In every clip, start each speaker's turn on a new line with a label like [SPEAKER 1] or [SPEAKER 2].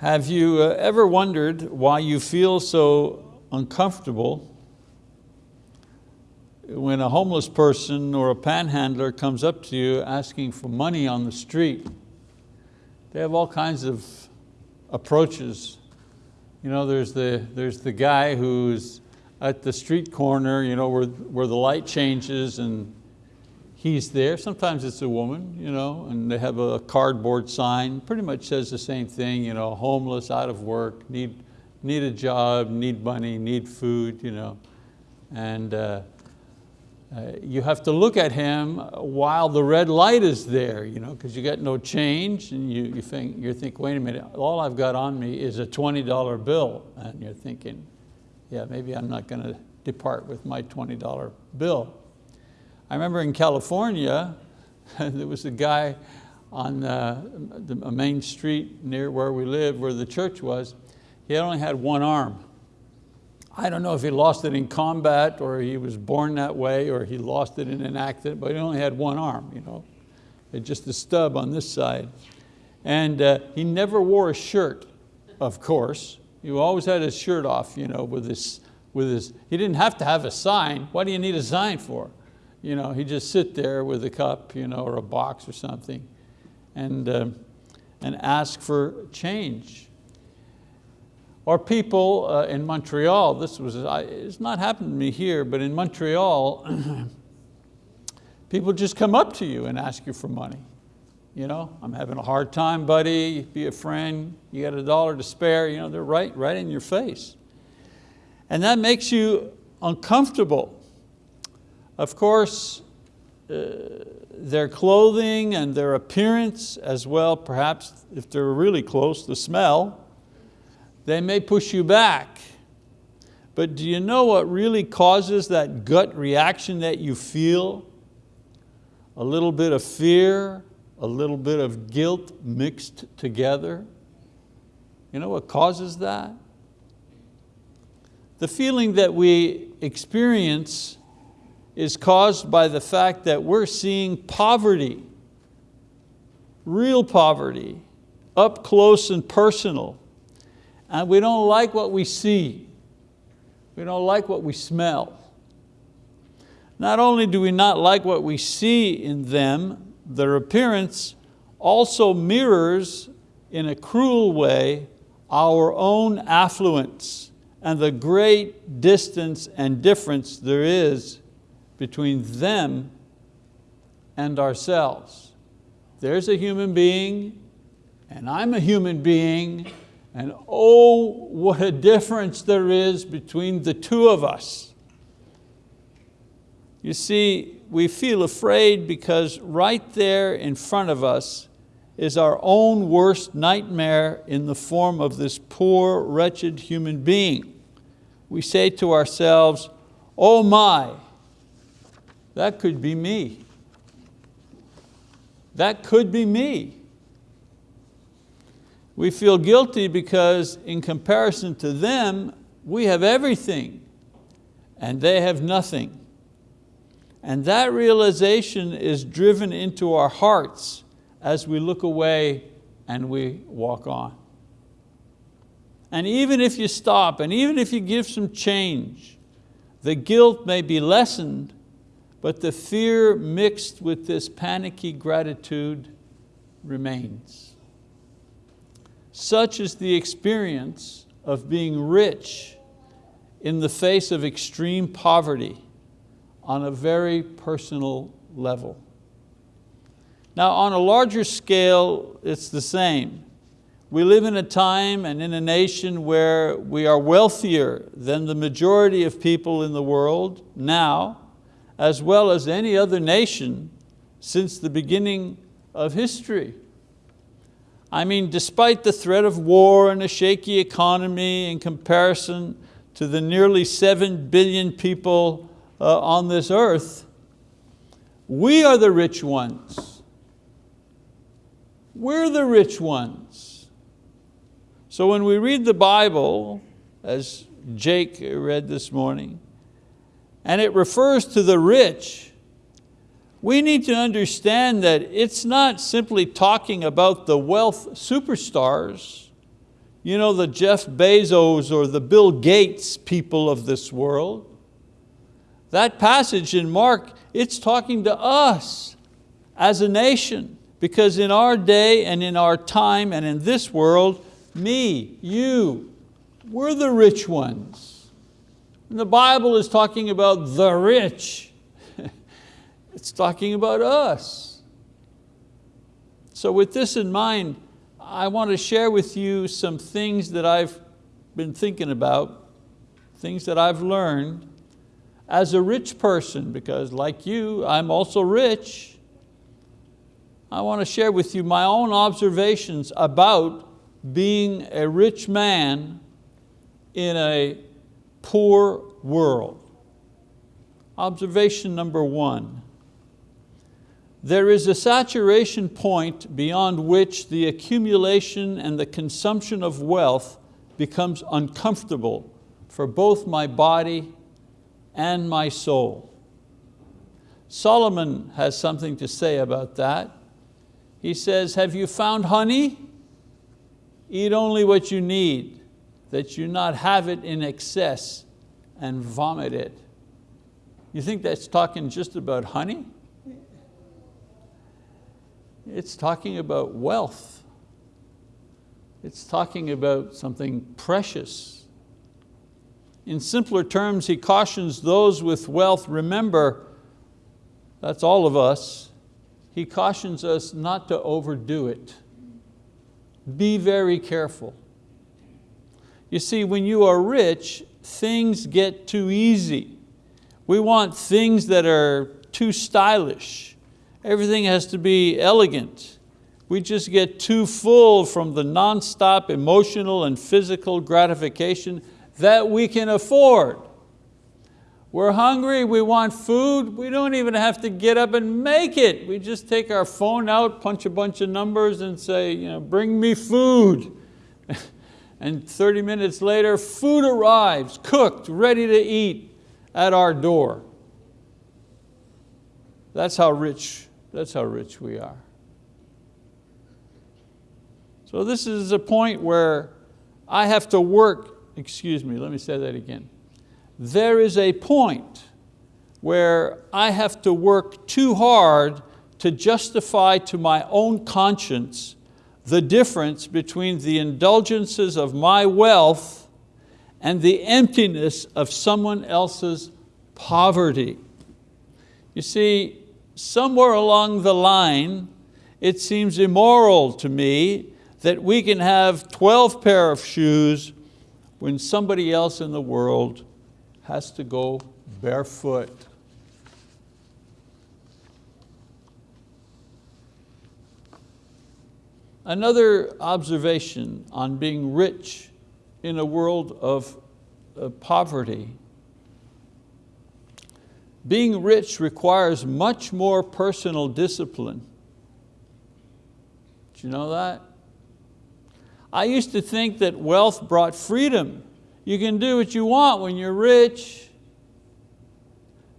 [SPEAKER 1] Have you uh, ever wondered why you feel so uncomfortable when a homeless person or a panhandler comes up to you asking for money on the street? They have all kinds of approaches. You know, there's the, there's the guy who's at the street corner you know, where, where the light changes and he's there. Sometimes it's a woman, you know, and they have a cardboard sign, pretty much says the same thing, you know, homeless, out of work, need, need a job, need money, need food, you know. And uh, uh, you have to look at him while the red light is there, you know, because you got no change and you, you think, you think, wait a minute, all I've got on me is a $20 bill. And you're thinking, yeah, maybe I'm not going to depart with my $20 bill. I remember in California, there was a guy on uh, the, a main street near where we live, where the church was, he only had one arm. I don't know if he lost it in combat or he was born that way or he lost it in an accident, but he only had one arm, you know, just a stub on this side. And uh, he never wore a shirt, of course. He always had his shirt off you know, with his, with his, he didn't have to have a sign. What do you need a sign for? You know, he'd just sit there with a cup you know, or a box or something and, uh, and ask for change. Or people uh, in Montreal, this was, it's not happened to me here, but in Montreal, people just come up to you and ask you for money. You know, I'm having a hard time, buddy, be a friend, you got a dollar to spare, you know, they're right, right in your face. And that makes you uncomfortable. Of course, uh, their clothing and their appearance as well, perhaps if they're really close, the smell, they may push you back. But do you know what really causes that gut reaction that you feel? A little bit of fear, a little bit of guilt mixed together. You know what causes that? The feeling that we experience is caused by the fact that we're seeing poverty, real poverty, up close and personal. And we don't like what we see. We don't like what we smell. Not only do we not like what we see in them, their appearance also mirrors in a cruel way our own affluence and the great distance and difference there is between them and ourselves. There's a human being and I'm a human being and oh, what a difference there is between the two of us. You see, we feel afraid because right there in front of us is our own worst nightmare in the form of this poor, wretched human being. We say to ourselves, oh my, that could be me. That could be me. We feel guilty because in comparison to them, we have everything and they have nothing. And that realization is driven into our hearts as we look away and we walk on. And even if you stop and even if you give some change, the guilt may be lessened but the fear mixed with this panicky gratitude remains. Such is the experience of being rich in the face of extreme poverty on a very personal level. Now on a larger scale, it's the same. We live in a time and in a nation where we are wealthier than the majority of people in the world now, as well as any other nation since the beginning of history. I mean, despite the threat of war and a shaky economy in comparison to the nearly seven billion people uh, on this earth, we are the rich ones. We're the rich ones. So when we read the Bible, as Jake read this morning, and it refers to the rich, we need to understand that it's not simply talking about the wealth superstars, you know, the Jeff Bezos or the Bill Gates people of this world. That passage in Mark, it's talking to us as a nation because in our day and in our time and in this world, me, you, we're the rich ones. And the Bible is talking about the rich. it's talking about us. So with this in mind, I want to share with you some things that I've been thinking about, things that I've learned as a rich person, because like you, I'm also rich. I want to share with you my own observations about being a rich man in a poor world. Observation number one, there is a saturation point beyond which the accumulation and the consumption of wealth becomes uncomfortable for both my body and my soul. Solomon has something to say about that. He says, have you found honey? Eat only what you need, that you not have it in excess and vomit it. You think that's talking just about honey? It's talking about wealth. It's talking about something precious. In simpler terms, he cautions those with wealth, remember, that's all of us, he cautions us not to overdo it. Be very careful. You see, when you are rich, things get too easy. We want things that are too stylish. Everything has to be elegant. We just get too full from the nonstop emotional and physical gratification that we can afford. We're hungry, we want food, we don't even have to get up and make it. We just take our phone out, punch a bunch of numbers and say, you know, bring me food. and 30 minutes later, food arrives, cooked, ready to eat at our door. That's how rich, that's how rich we are. So this is a point where I have to work, excuse me, let me say that again there is a point where I have to work too hard to justify to my own conscience the difference between the indulgences of my wealth and the emptiness of someone else's poverty. You see, somewhere along the line, it seems immoral to me that we can have 12 pair of shoes when somebody else in the world has to go barefoot. Another observation on being rich in a world of, of poverty. Being rich requires much more personal discipline. Do you know that? I used to think that wealth brought freedom. You can do what you want when you're rich.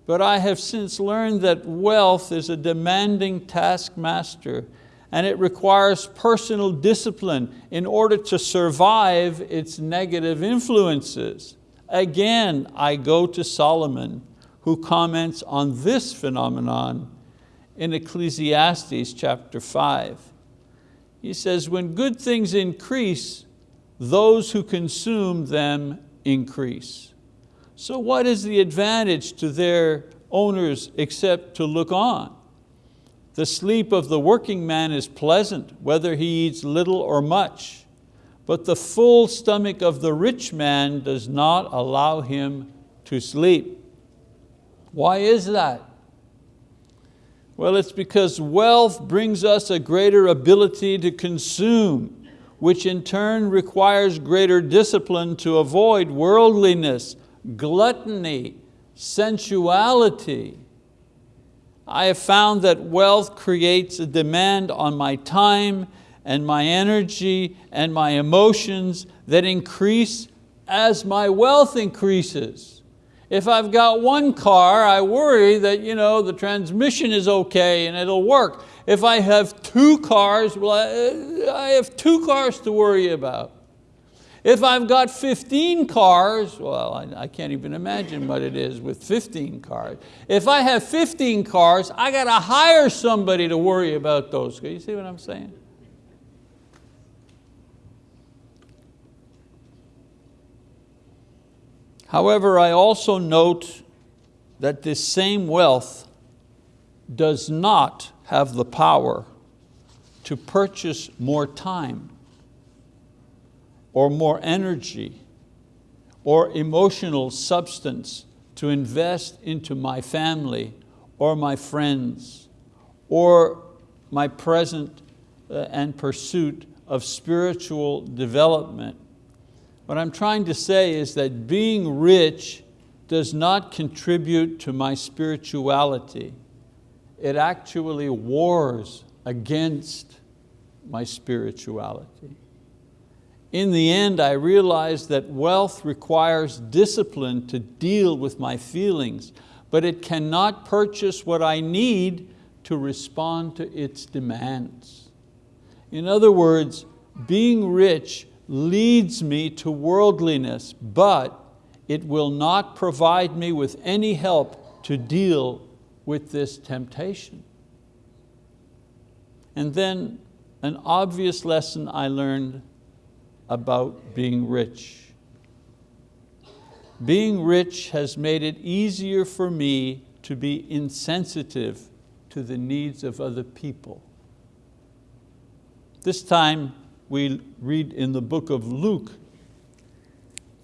[SPEAKER 1] But I have since learned that wealth is a demanding taskmaster and it requires personal discipline in order to survive its negative influences. Again, I go to Solomon who comments on this phenomenon in Ecclesiastes chapter five. He says, when good things increase, those who consume them increase. So what is the advantage to their owners except to look on? The sleep of the working man is pleasant, whether he eats little or much, but the full stomach of the rich man does not allow him to sleep. Why is that? Well, it's because wealth brings us a greater ability to consume which in turn requires greater discipline to avoid worldliness, gluttony, sensuality. I have found that wealth creates a demand on my time and my energy and my emotions that increase as my wealth increases. If I've got one car, I worry that you know, the transmission is okay and it'll work. If I have two cars, well, I have two cars to worry about. If I've got 15 cars, well, I, I, can't even imagine what it is with 15 cars. If I have 15 cars, I got to hire somebody to worry about those. You see what I'm saying? However, I also note that this same wealth does not have the power to purchase more time or more energy or emotional substance to invest into my family or my friends or my present uh, and pursuit of spiritual development. What I'm trying to say is that being rich does not contribute to my spirituality. It actually wars against my spirituality. In the end, I realized that wealth requires discipline to deal with my feelings, but it cannot purchase what I need to respond to its demands. In other words, being rich leads me to worldliness, but it will not provide me with any help to deal with this temptation. And then an obvious lesson I learned about being rich. Being rich has made it easier for me to be insensitive to the needs of other people. This time we read in the book of Luke,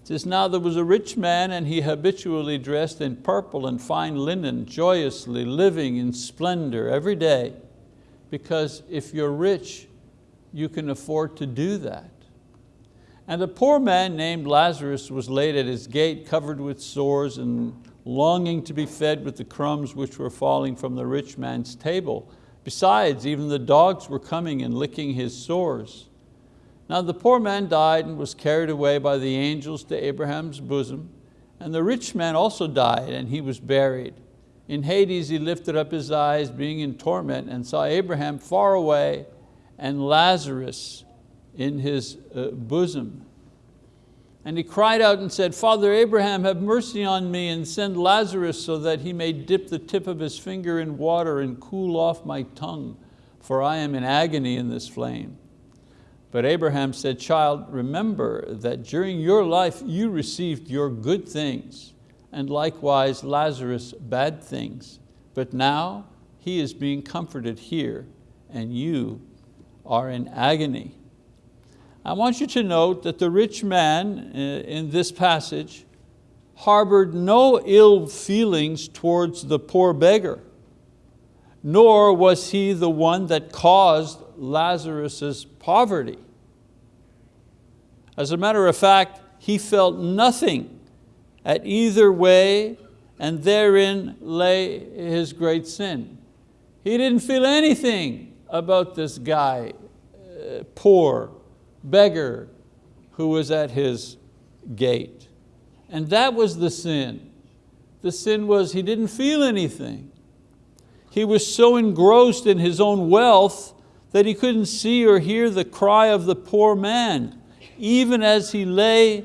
[SPEAKER 1] it says, now there was a rich man and he habitually dressed in purple and fine linen, joyously living in splendor every day. Because if you're rich, you can afford to do that. And a poor man named Lazarus was laid at his gate covered with sores and longing to be fed with the crumbs which were falling from the rich man's table. Besides, even the dogs were coming and licking his sores. Now the poor man died and was carried away by the angels to Abraham's bosom. And the rich man also died and he was buried. In Hades he lifted up his eyes being in torment and saw Abraham far away and Lazarus in his uh, bosom. And he cried out and said, Father Abraham, have mercy on me and send Lazarus so that he may dip the tip of his finger in water and cool off my tongue, for I am in agony in this flame. But Abraham said, child, remember that during your life you received your good things, and likewise Lazarus bad things. But now he is being comforted here, and you are in agony. I want you to note that the rich man uh, in this passage harbored no ill feelings towards the poor beggar, nor was he the one that caused Lazarus's poverty. As a matter of fact, he felt nothing at either way and therein lay his great sin. He didn't feel anything about this guy, uh, poor, beggar, who was at his gate. And that was the sin. The sin was he didn't feel anything. He was so engrossed in his own wealth that he couldn't see or hear the cry of the poor man, even as he lay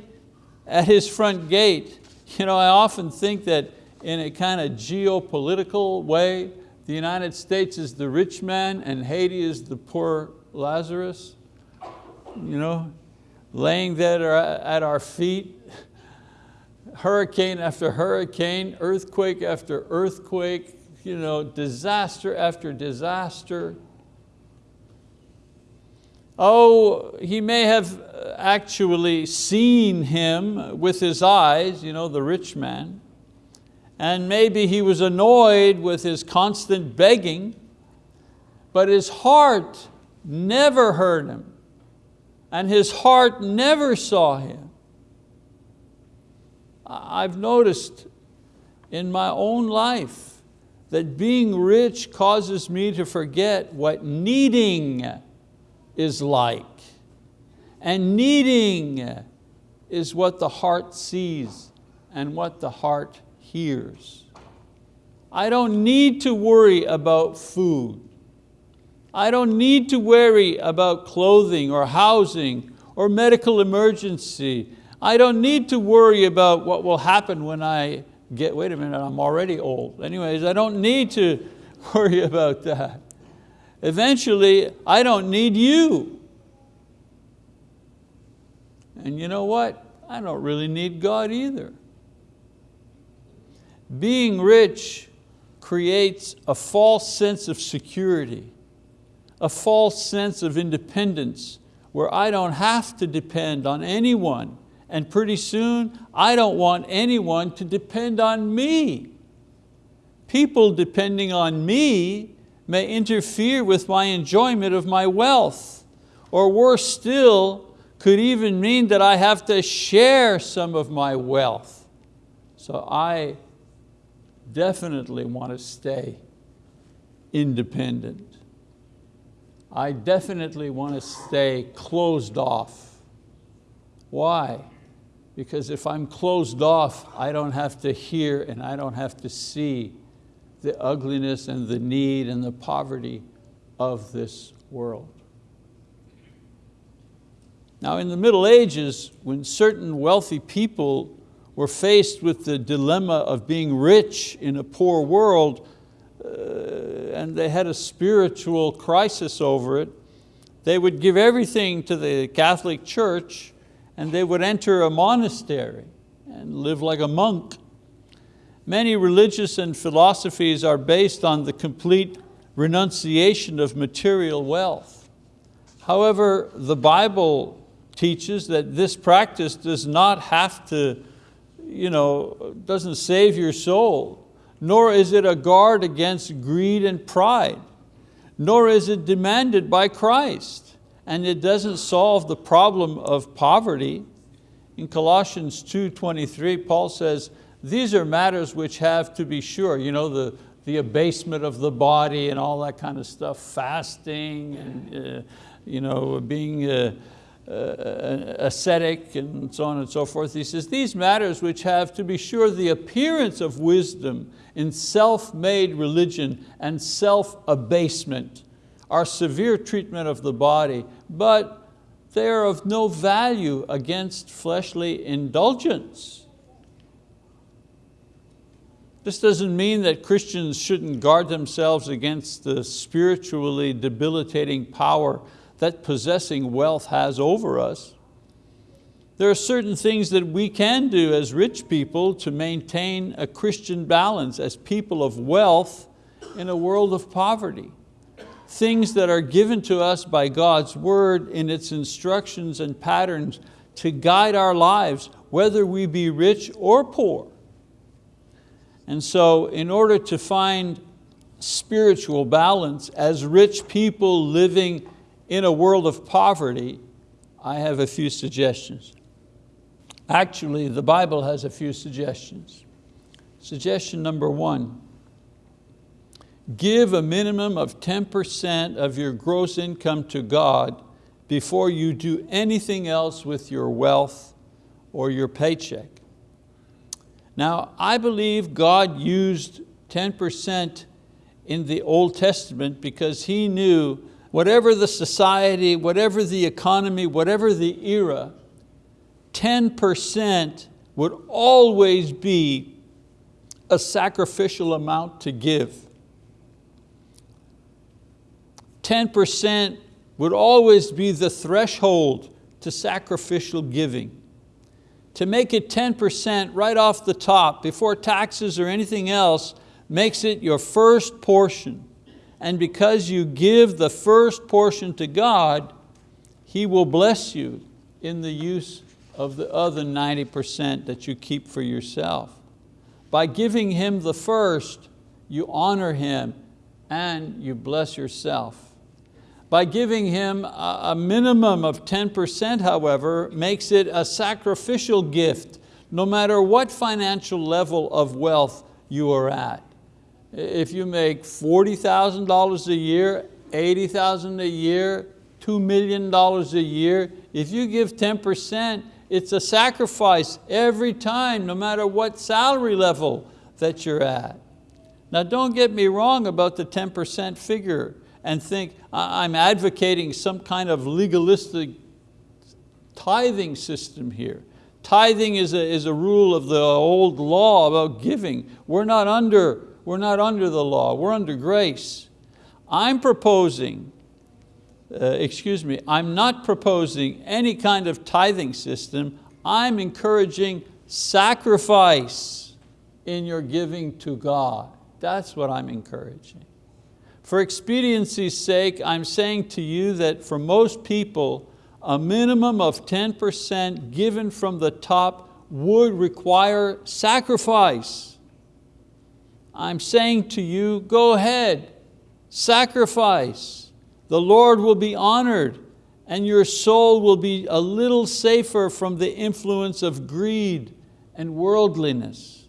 [SPEAKER 1] at his front gate. You know, I often think that in a kind of geopolitical way, the United States is the rich man and Haiti is the poor Lazarus. You know, laying there at our feet, hurricane after hurricane, earthquake after earthquake, you know, disaster after disaster. Oh, he may have actually seen him with his eyes, you know, the rich man, and maybe he was annoyed with his constant begging, but his heart never heard him, and his heart never saw him. I've noticed in my own life that being rich causes me to forget what needing is like. And needing is what the heart sees and what the heart hears. I don't need to worry about food. I don't need to worry about clothing or housing or medical emergency. I don't need to worry about what will happen when I get, wait a minute, I'm already old. Anyways, I don't need to worry about that. Eventually, I don't need you. And you know what? I don't really need God either. Being rich creates a false sense of security, a false sense of independence where I don't have to depend on anyone and pretty soon I don't want anyone to depend on me. People depending on me may interfere with my enjoyment of my wealth or worse still, could even mean that I have to share some of my wealth. So I definitely want to stay independent. I definitely want to stay closed off. Why? Because if I'm closed off, I don't have to hear and I don't have to see the ugliness and the need and the poverty of this world. Now in the Middle Ages, when certain wealthy people were faced with the dilemma of being rich in a poor world, Uh, and they had a spiritual crisis over it, they would give everything to the Catholic Church and they would enter a monastery and live like a monk. Many religious and philosophies are based on the complete renunciation of material wealth. However, the Bible teaches that this practice does not have to you know, doesn't save your soul, nor is it a guard against greed and pride, nor is it demanded by Christ, and it doesn't solve the problem of poverty. In Colossians 2.23, Paul says, these are matters which have to be sure, you know, the, the abasement of the body and all that kind of stuff, fasting and uh, you know, being uh, uh, ascetic and so on and so forth. He says, these matters which have to be sure the appearance of wisdom in self-made religion and self-abasement are severe treatment of the body, but they are of no value against fleshly indulgence. This doesn't mean that Christians shouldn't guard themselves against the spiritually debilitating power that possessing wealth has over us. There are certain things that we can do as rich people to maintain a Christian balance as people of wealth in a world of poverty. Things that are given to us by God's word in its instructions and patterns to guide our lives, whether we be rich or poor. And so in order to find spiritual balance as rich people living in a world of poverty, I have a few suggestions. Actually, the Bible has a few suggestions. Suggestion number one, give a minimum of 10% of your gross income to God before you do anything else with your wealth or your paycheck. Now, I believe God used 10% in the Old Testament because He knew whatever the society, whatever the economy, whatever the era, 10% would always be a sacrificial amount to give. 10% would always be the threshold to sacrificial giving. To make it 10% right off the top, before taxes or anything else, makes it your first portion and because you give the first portion to God, He will bless you in the use of the other 90% that you keep for yourself. By giving Him the first, you honor Him and you bless yourself. By giving Him a minimum of 10%, however, makes it a sacrificial gift, no matter what financial level of wealth you are at. If you make $40,000 a year, 80,000 a year, $2 million a year, if you give 10%, it's a sacrifice every time, no matter what salary level that you're at. Now don't get me wrong about the 10% figure and think I'm advocating some kind of legalistic tithing system here. Tithing is a, is a rule of the old law about giving. We're not, under, we're not under the law, we're under grace. I'm proposing, uh, excuse me, I'm not proposing any kind of tithing system. I'm encouraging sacrifice in your giving to God. That's what I'm encouraging. For expediency's sake, I'm saying to you that for most people, a minimum of 10% given from the top would require sacrifice. I'm saying to you, go ahead, sacrifice. The Lord will be honored and your soul will be a little safer from the influence of greed and worldliness.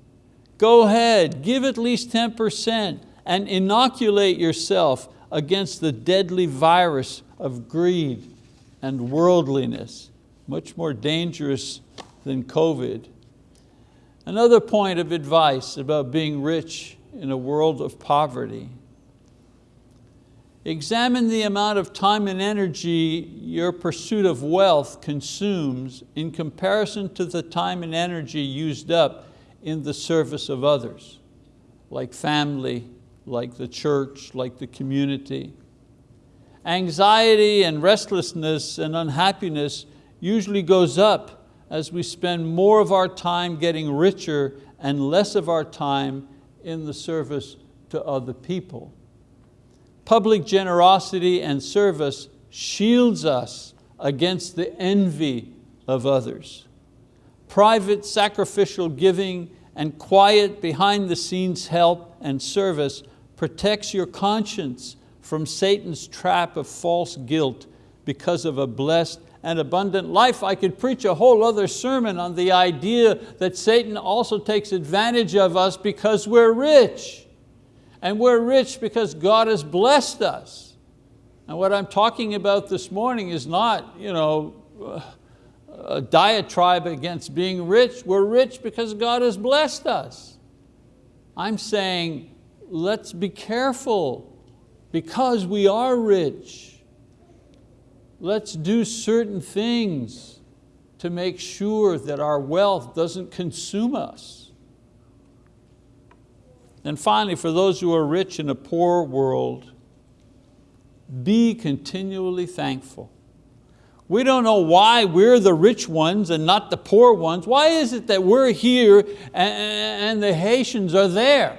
[SPEAKER 1] Go ahead, give at least 10% and inoculate yourself against the deadly virus of greed and worldliness, much more dangerous than COVID. Another point of advice about being rich in a world of poverty. Examine the amount of time and energy your pursuit of wealth consumes in comparison to the time and energy used up in the service of others, like family, like the church, like the community. Anxiety and restlessness and unhappiness usually goes up as we spend more of our time getting richer and less of our time in the service to other people. Public generosity and service shields us against the envy of others. Private sacrificial giving and quiet behind the scenes help and service protects your conscience from Satan's trap of false guilt because of a blessed and abundant life. I could preach a whole other sermon on the idea that Satan also takes advantage of us because we're rich. And we're rich because God has blessed us. And what I'm talking about this morning is not you know, a diatribe against being rich. We're rich because God has blessed us. I'm saying let's be careful because we are rich. Let's do certain things to make sure that our wealth doesn't consume us. And finally, for those who are rich in a poor world, be continually thankful. We don't know why we're the rich ones and not the poor ones. Why is it that we're here and the Haitians are there?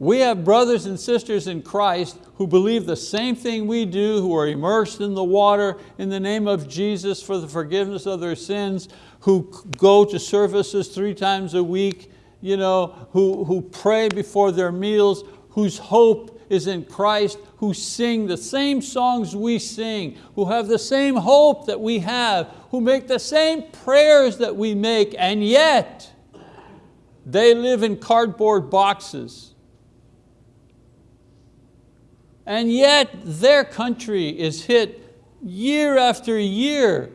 [SPEAKER 1] We have brothers and sisters in Christ who believe the same thing we do, who are immersed in the water in the name of Jesus for the forgiveness of their sins, who go to services three times a week, you know, who, who pray before their meals, whose hope is in Christ, who sing the same songs we sing, who have the same hope that we have, who make the same prayers that we make, and yet they live in cardboard boxes and yet their country is hit year after year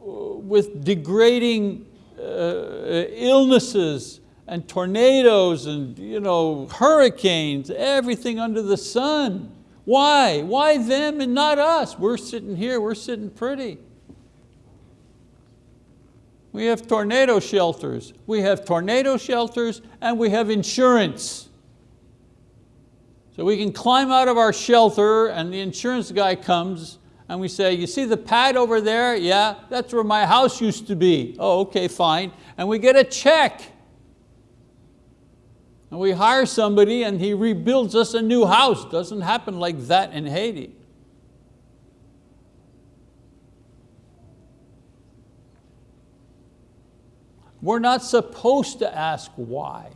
[SPEAKER 1] with degrading uh, illnesses and tornadoes and you know, hurricanes, everything under the sun. Why? Why them and not us? We're sitting here, we're sitting pretty. We have tornado shelters. We have tornado shelters and we have insurance. So we can climb out of our shelter and the insurance guy comes and we say, you see the pad over there? Yeah, that's where my house used to be. Oh, okay, fine. And we get a check. And we hire somebody and he rebuilds us a new house. Doesn't happen like that in Haiti. We're not supposed to ask why.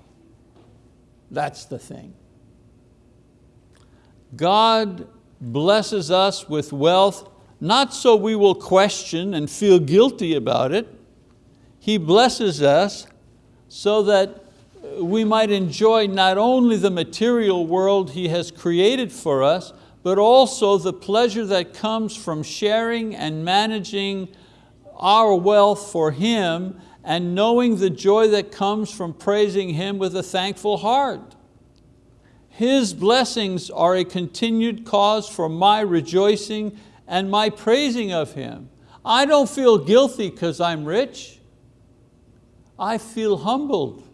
[SPEAKER 1] That's the thing. God blesses us with wealth not so we will question and feel guilty about it. He blesses us so that we might enjoy not only the material world He has created for us, but also the pleasure that comes from sharing and managing our wealth for Him and knowing the joy that comes from praising Him with a thankful heart. His blessings are a continued cause for my rejoicing and my praising of Him. I don't feel guilty because I'm rich. I feel humbled.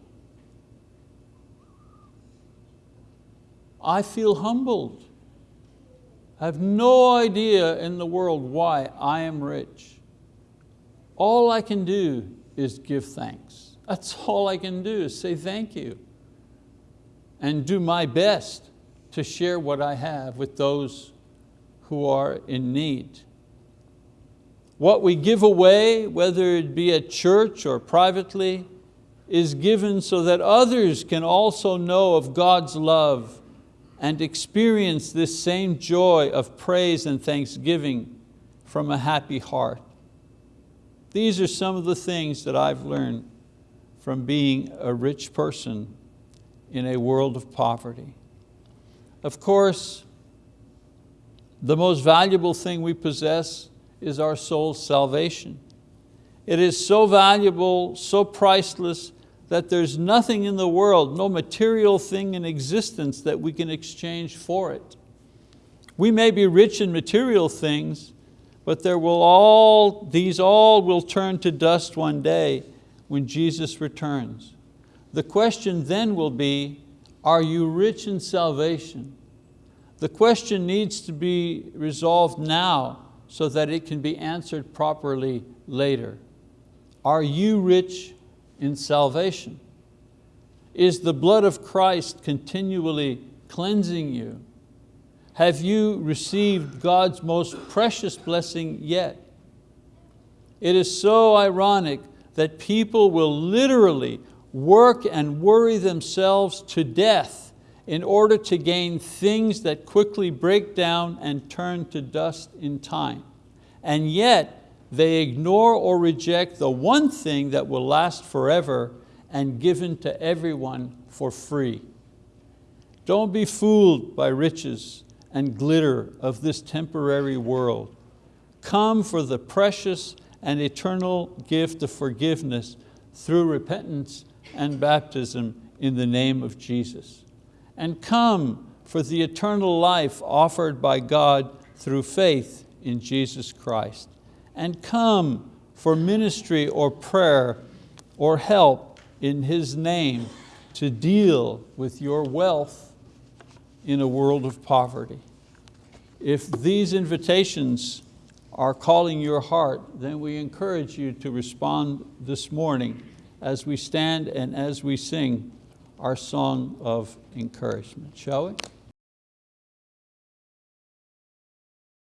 [SPEAKER 1] I feel humbled. I have no idea in the world why I am rich. All I can do is give thanks. That's all I can do is say thank you and do my best to share what I have with those who are in need. What we give away, whether it be at church or privately, is given so that others can also know of God's love and experience this same joy of praise and thanksgiving from a happy heart. These are some of the things that I've learned from being a rich person in a world of poverty. Of course, the most valuable thing we possess is our soul's salvation. It is so valuable, so priceless, that there's nothing in the world, no material thing in existence that we can exchange for it. We may be rich in material things, but there will all, these all will turn to dust one day when Jesus returns. The question then will be, are you rich in salvation? The question needs to be resolved now so that it can be answered properly later. Are you rich in salvation? Is the blood of Christ continually cleansing you? Have you received God's most precious blessing yet? It is so ironic that people will literally work and worry themselves to death in order to gain things that quickly break down and turn to dust in time. And yet, they ignore or reject the one thing that will last forever and given to everyone for free. Don't be fooled by riches and glitter of this temporary world. Come for the precious and eternal gift of forgiveness through repentance and baptism in the name of Jesus. And come for the eternal life offered by God through faith in Jesus Christ and come for ministry or prayer or help in His name to deal with your wealth in a world of poverty. If these invitations are calling your heart, then we encourage you to respond this morning as we stand and as we sing our song of encouragement. Shall we?